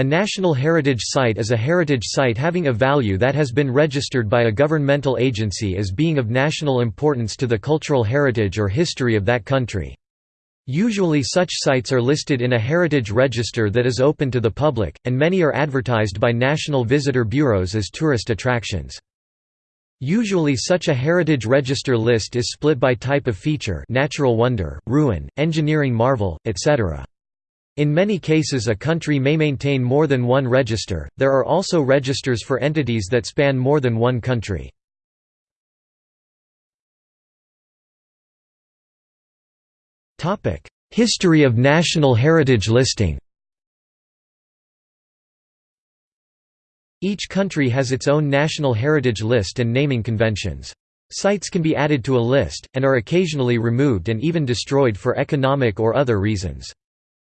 A National Heritage Site is a heritage site having a value that has been registered by a governmental agency as being of national importance to the cultural heritage or history of that country. Usually such sites are listed in a heritage register that is open to the public, and many are advertised by national visitor bureaus as tourist attractions. Usually such a heritage register list is split by type of feature natural wonder, ruin, engineering marvel, etc. In many cases a country may maintain more than one register, there are also registers for entities that span more than one country. History of national heritage listing Each country has its own national heritage list and naming conventions. Sites can be added to a list, and are occasionally removed and even destroyed for economic or other reasons.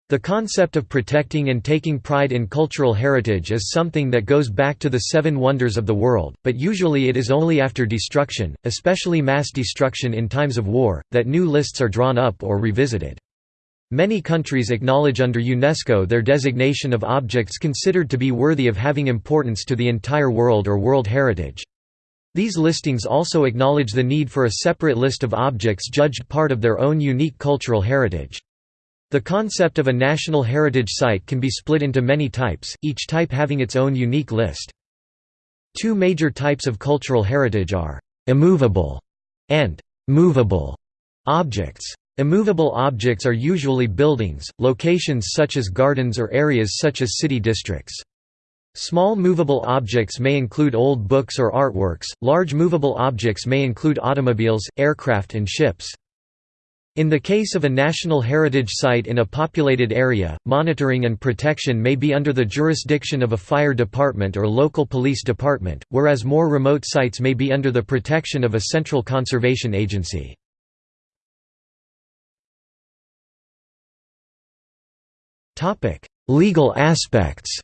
The concept of protecting and taking pride in cultural heritage is something that goes back to the Seven Wonders of the World, but usually it is only after destruction, especially mass destruction in times of war, that new lists are drawn up or revisited. Many countries acknowledge under UNESCO their designation of objects considered to be worthy of having importance to the entire world or world heritage. These listings also acknowledge the need for a separate list of objects judged part of their own unique cultural heritage. The concept of a national heritage site can be split into many types, each type having its own unique list. Two major types of cultural heritage are immovable and movable objects. Immovable objects are usually buildings, locations such as gardens or areas such as city districts. Small movable objects may include old books or artworks, large movable objects may include automobiles, aircraft and ships. In the case of a national heritage site in a populated area, monitoring and protection may be under the jurisdiction of a fire department or local police department, whereas more remote sites may be under the protection of a central conservation agency. Legal aspects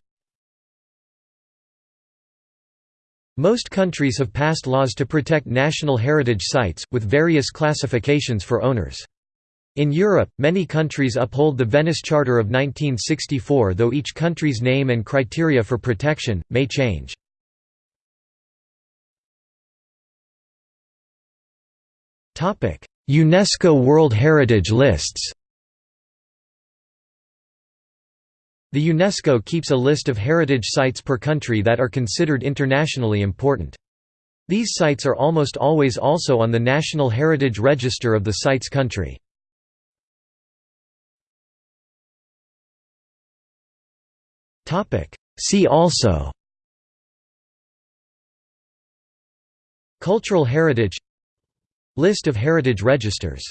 Most countries have passed laws to protect national heritage sites, with various classifications for owners. In Europe, many countries uphold the Venice Charter of 1964 though each country's name and criteria for protection, may change. UNESCO World Heritage Lists The UNESCO keeps a list of heritage sites per country that are considered internationally important. These sites are almost always also on the National Heritage Register of the site's country. See also Cultural heritage List of heritage registers